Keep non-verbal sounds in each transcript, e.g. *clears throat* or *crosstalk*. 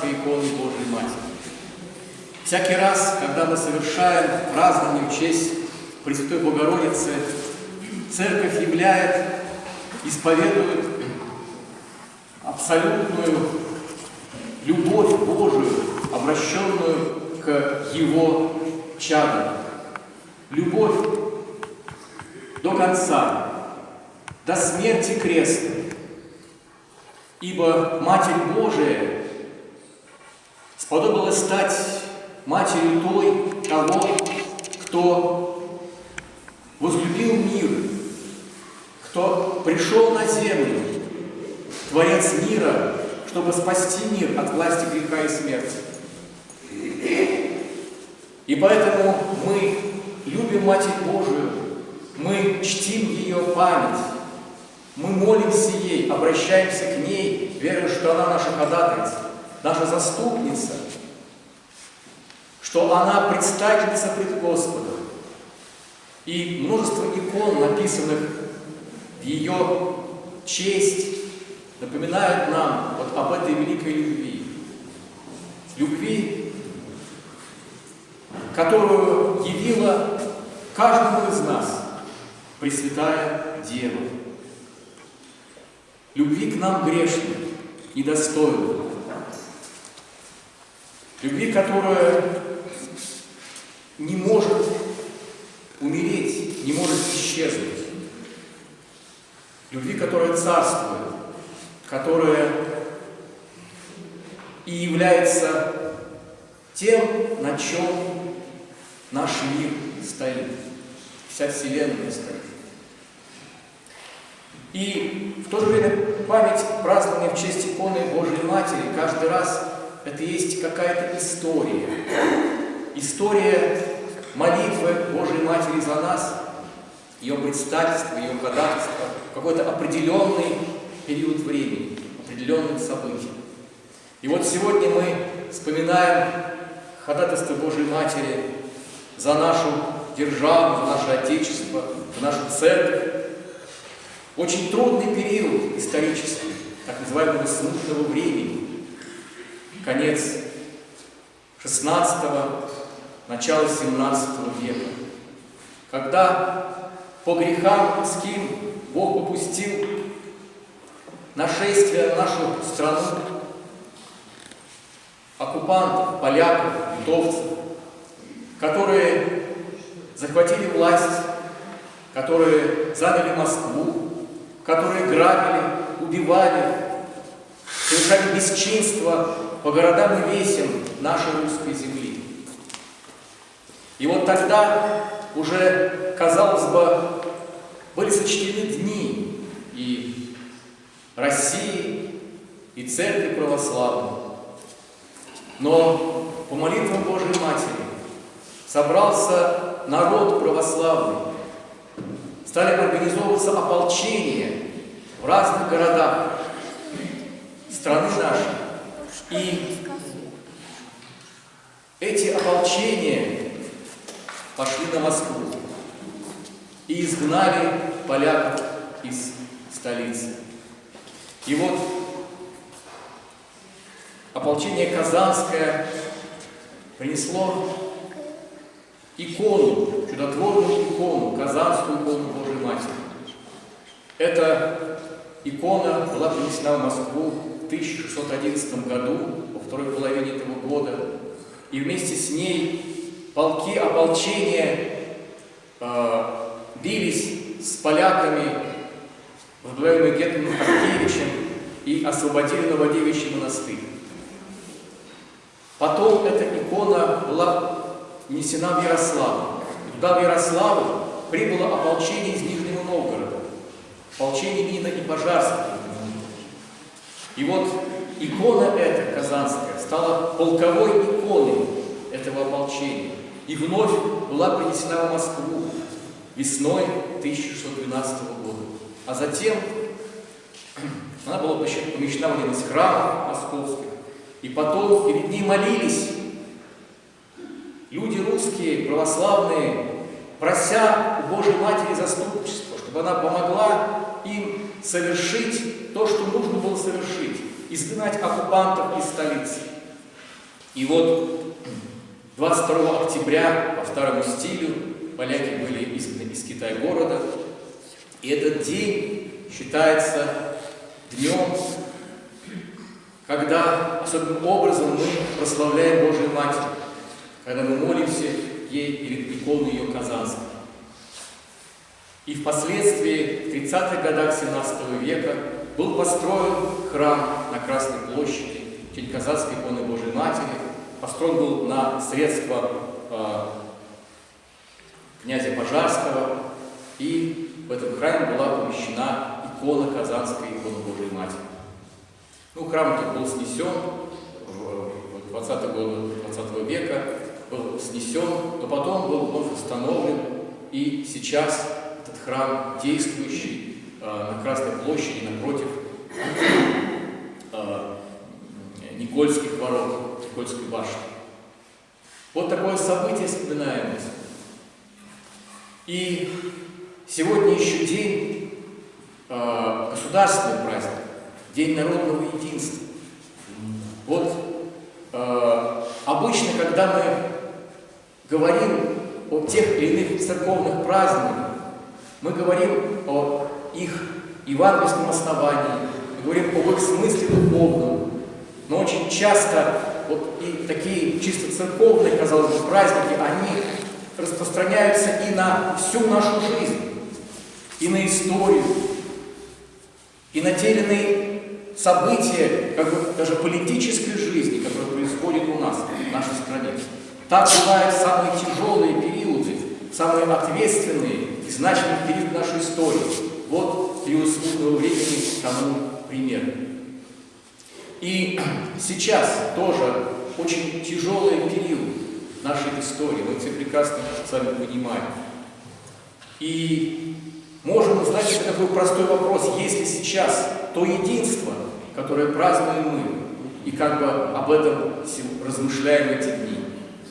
Казанской иконы Божьей Матери. Всякий раз, когда мы совершаем празднование в честь Пресвятой Богородицы, Церковь являет, исповедует абсолютную любовь Божию, обращенную к Его чадам. Любовь до конца, до смерти креста. Ибо Матерь Божия сподобилась стать матерью той, того, кто возлюбил мир, кто пришел на землю, Творец мира, чтобы спасти мир от власти греха и смерти. И поэтому мы любим Матерь Божию, мы чтим ее память, мы молимся ей, обращаемся к ней, веря, что она наша ходатайца, наша заступница, что она предстательница пред Господом. И множество икон, написанных в ее честь, напоминают нам вот об этой великой любви. Любви, которую явила каждому из нас Пресвятая Дева. Любви к нам грешным, недостойным. Любви, которая не может умереть, не может исчезнуть. Любви, которая царствует, которая и является тем, на чем наш мир стоит, вся Вселенная стоит. И в то же время память празднования в честь иконы Божьей Матери каждый раз это есть какая-то история. История молитвы Божьей Матери за нас, ее предстательство, ее ходатайство, какой-то определенный период времени, определенных событий. И вот сегодня мы вспоминаем ходатайство Божьей Матери за нашу державу, за наше Отечество, за нашу церковь. Очень трудный период исторический, так называемого смутного времени. Конец 16-го, начало 17 века. Когда по грехам людским Бог попустил нашествие на нашу страну оккупантов, поляков, литовцев, которые захватили власть, которые заняли Москву, которые грабили, убивали, совершали бесчинство по городам и весям нашей русской земли. И вот тогда уже, казалось бы, были сочтены дни и России, и Церкви Православной. Но по молитвам Божьей Матери собрался народ православный, стали организовываться ополчения в разных городах страны нашей. И эти ополчения пошли на Москву и изгнали поляков из столицы. И вот ополчение Казанское принесло икону, чудотворную икону, Казанскую икону Божьей Матери. Эта икона была принесена в Москву 1611 году, во второй половине этого года, и вместе с ней полки ополчения э, бились с поляками, возглавляемые Гетманом Харкевичем, и освободили Новодевичий монастырь. Потом эта икона была внесена в Ярославль. Туда, в Ярославль, прибыло ополчение из Нижнего Новгорода, ополчение Нина и Пожарского. И вот икона эта, казанская, стала полковой иконой этого ополчения. И вновь была принесена в Москву весной 1612 года. А затем *clears throat* она была помещена в один из храмов московских. И потом перед ней молились люди русские, православные, прося у Божьей Матери заступничества, чтобы она помогла им совершить то, что нужно было совершить, изгнать оккупантов из столицы. И вот 22 октября по старому стилю поляки были изгнаны из Китая города, и этот день считается днем, когда особенным образом мы прославляем Божию Матерь, когда мы молимся ей перед иконой ее Казанской. И впоследствии, в 30-х годах 17 века, был построен храм на Красной площади, в честь Казанской иконы Божией Матери. Построен был на средства э, князя Пожарского, и в этом храме была помещена икона Казанской иконы Божией Матери. Ну, храм тут был снесен в 20 годы 20 века, был снесен, но потом был вновь установлен, и сейчас храм действующий э, на Красной площади напротив э, Никольских ворот, Никольской башни. Вот такое событие вспоминаем. И сегодня еще день, э, государственный праздник, День народного единства. Вот обычно, когда мы говорим о тех или иных церковных праздниках, мы говорим о их евангельском основании, мы говорим об их смысле духовном, но очень часто вот и такие чисто церковные, казалось бы, праздники, они распространяются и на всю нашу жизнь, и на историю, и на те или иные события, как бы даже политической жизни, которые происходят у нас, в нашей стране. Так бывают самые тяжелые периоды, самые ответственные и значимые периоды нашей истории. Вот период смутного времени тому пример. И сейчас тоже очень тяжелый период нашей истории. Мы все прекрасно с вами понимаем. И можем задать такой простой вопрос. Если сейчас то единство, которое празднуем мы, и как бы об этом размышляем эти дни,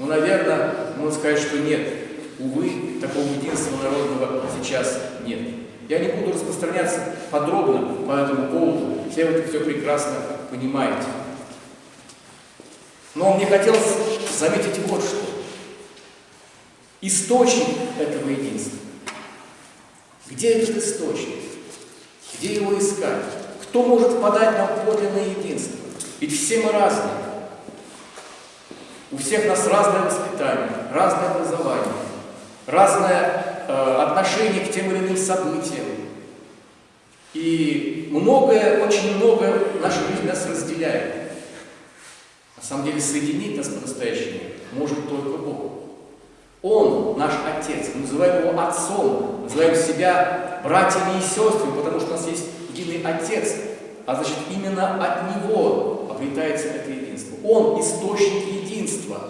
ну, наверное, можно сказать, что нет. Увы, такого единства народного сейчас нет. Я не буду распространяться подробно по этому поводу, все вы это все прекрасно понимаете. Но мне хотелось заметить вот что. Источник этого единства. Где этот источник? Где его искать? Кто может подать нам подлинное единство? Ведь все мы разные. У всех нас разное воспитание, разное образование, разное э, отношение к тем или иным событиям. И многое, очень многое в нашей жизни нас разделяет. На самом деле соединить нас по-настоящему может только Бог. Он наш Отец, мы называем Его Отцом, называем себя братьями и сестрами, потому что у нас есть единый Отец, а значит именно от Него обретается это единство. Он источник единства.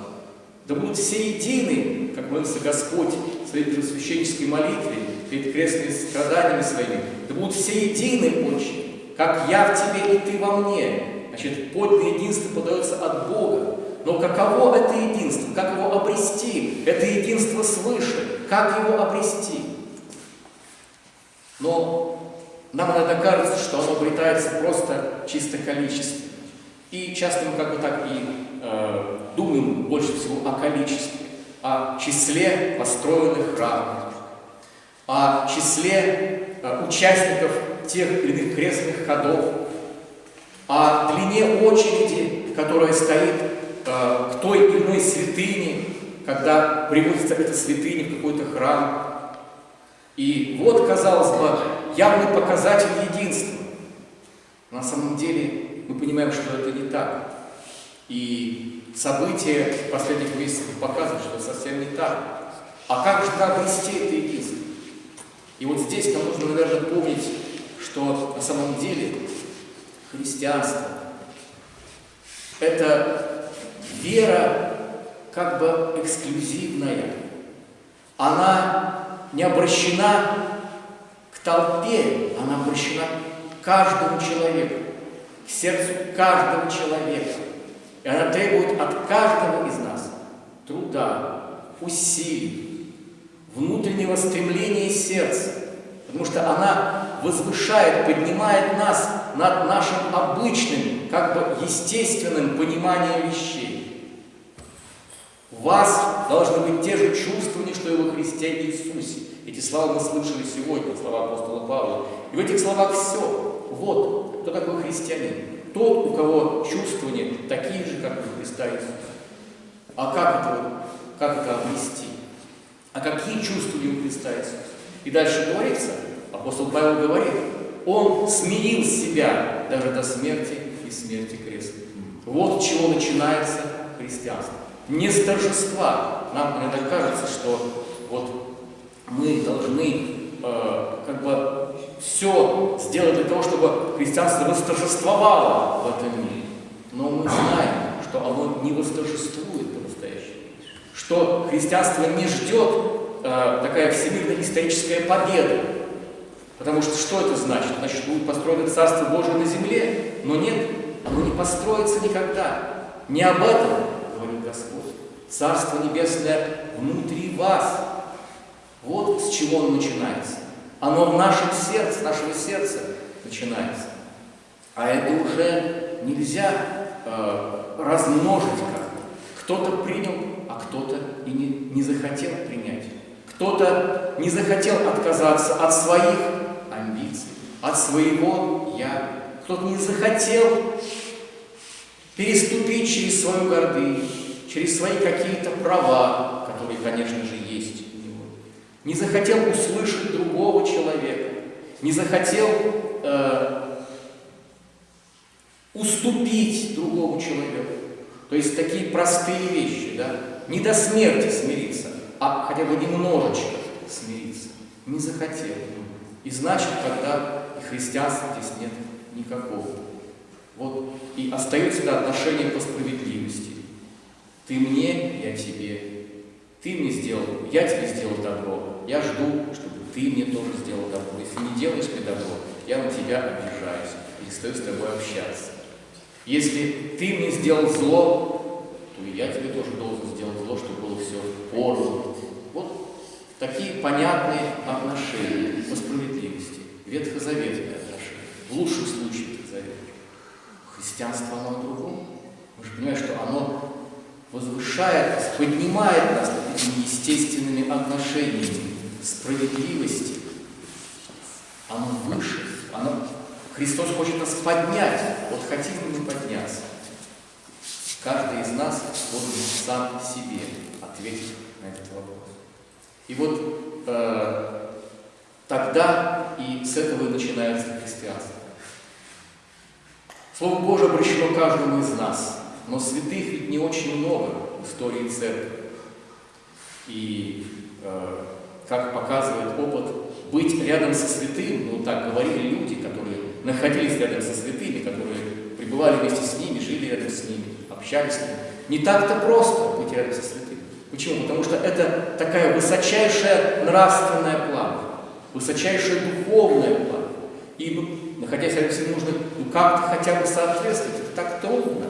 Да будут все едины, как молился Господь в своей первосвященнической молитве, перед крестными страданиями своими. Да будут все едины, Отче, как я в Тебе и Ты во мне. Значит, подлинное единство подается от Бога. Но каково это единство? Как его обрести? Это единство свыше. Как его обрести? Но нам иногда кажется, что оно обретается просто чисто количественно. И часто мы как бы так и э, думаем больше всего о количестве, о числе построенных храмов, о числе э, участников тех или иных крестных ходов, о длине очереди, которая стоит э, к той или иной святыне, когда приводится эта святыня в какой-то храм. И вот, казалось бы, явный показатель единства. На самом деле мы понимаем, что это не так. И события последних месяцев показывают, что это совсем не так. А как же обрести это единство? И вот здесь нам нужно, наверное, помнить, что на самом деле христианство – это вера как бы эксклюзивная. Она не обращена к толпе, она обращена к каждому человеку, к сердцу каждого человека. И она требует от каждого из нас труда, усилий, внутреннего стремления сердца, потому что она возвышает, поднимает нас над нашим обычным, как бы естественным пониманием вещей. У вас должны быть те же чувствования, что и во Христе Иисусе. Эти слова мы слышали сегодня, слова апостола Павла. И в этих словах все. Вот, кто такой христианин. Тот, у кого чувствования такие же, как у Христа Иисуса. А как это, как это обрести? А какие чувствования у Христа Иисуса? И дальше говорится, апостол Павел говорит, он смирил себя даже до смерти и смерти креста. Вот с чего начинается христианство. Не с торжества. Нам иногда кажется, что вот мы должны э, как бы все сделать для того, чтобы христианство восторжествовало в этом мире. Но мы знаем, что оно не восторжествует по-настоящему. Что христианство не ждет э, такая всемирно-историческая победа. Потому что что это значит? Значит, будет построено Царство Божие на земле. Но нет, оно не построится никогда. Не об этом говорит Господь. Царство Небесное внутри вас. Вот с чего оно начинается. Оно в нашем сердце, нашего сердца начинается. А это уже нельзя э, размножить как-то. Кто-то принял, а кто-то и не, не захотел принять. Кто-то не захотел отказаться от своих амбиций, от своего «я». Кто-то не захотел переступить через свою гордыню, через свои какие-то права, которые, конечно же. Не захотел услышать другого человека, не захотел э, уступить другому человеку. То есть такие простые вещи, да, не до смерти смириться, а хотя бы немножечко смириться. Не захотел. И значит, тогда и христианства здесь нет никакого. Вот и остается да, отношение по справедливости. Ты мне, я тебе. Ты мне сделал, я тебе сделал добро. Я жду, чтобы ты мне тоже сделал добро. Если не делаешь мне добро, я на тебя обижаюсь, перестаю с тобой общаться. Если ты мне сделал зло, то и я тебе тоже должен сделать зло, чтобы было все поровну. Вот такие понятные отношения по справедливости. Ветхозаветные отношения. В лучшем случае ветхозаветные. Христианство, оно о другом. Мы же понимаем, что оно возвышает нас, поднимает нас над этими естественными отношениями справедливости. Оно выше, оно Христос хочет нас поднять. Вот хотим мы подняться? Каждый из нас должен сам себе ответить на этот вопрос. И вот э, тогда и с этого и начинается христианство. Слово Божие обращено каждому из нас, но святых ведь не очень много в истории церкви. И, э, как показывает опыт, быть рядом со святым, ну так говорили люди, которые находились рядом со святыми, которые пребывали вместе с ними, жили рядом с ними, общались с ними. Не так-то просто быть рядом со святыми. Почему? Потому что это такая высочайшая нравственная плата, высочайшая духовная плата. И ну, находясь рядом с ним, нужно ну, как-то хотя бы соответствовать. Это так трудно.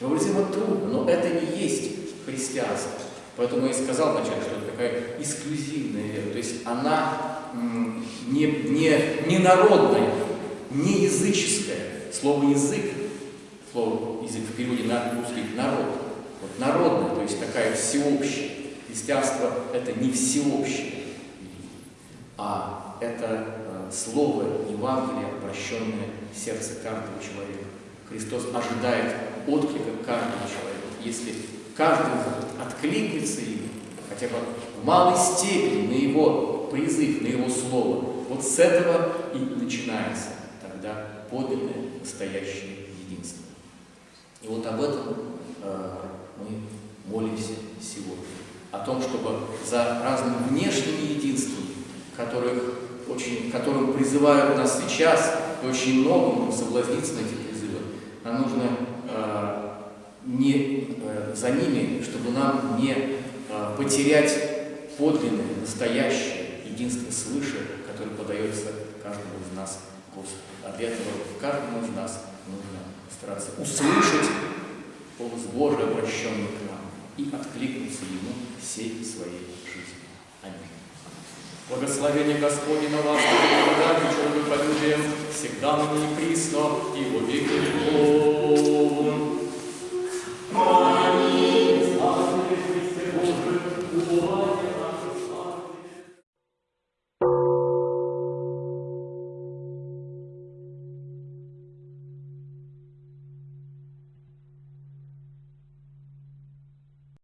Невыразимо трудно, но это не есть христианство. Поэтому я и сказал вначале, что это такая эксклюзивная вера. То есть она не, не, не народная, не языческая. Слово язык, слово язык в переводе на русский народ. Вот народная, то есть такая всеобщая. Христианство это не всеобщее, а это э, слово Евангелия, обращенное в сердце каждого человека. Христос ожидает отклика каждого человека. Если каждый откликнется им, хотя бы в малой степени на его призыв, на его слово, вот с этого и начинается тогда подлинное, настоящее единство. И вот об этом э, мы молимся сегодня. О том, чтобы за разными внешними единствами, которых очень, которым призывают нас сейчас, и очень много можем соблазниться на эти призывы, нам нужно э, не за ними, чтобы нам не э, потерять подлинное, настоящее единство свыше, которое подается каждому из нас Господу. А для этого каждому из нас нужно стараться услышать голос Божий, обращенный к нам, и откликнуться Ему всей своей жизнью. Аминь. Благословение Господне на вас, благодать человеколюбием, всегда ныне присно, и во веки веков.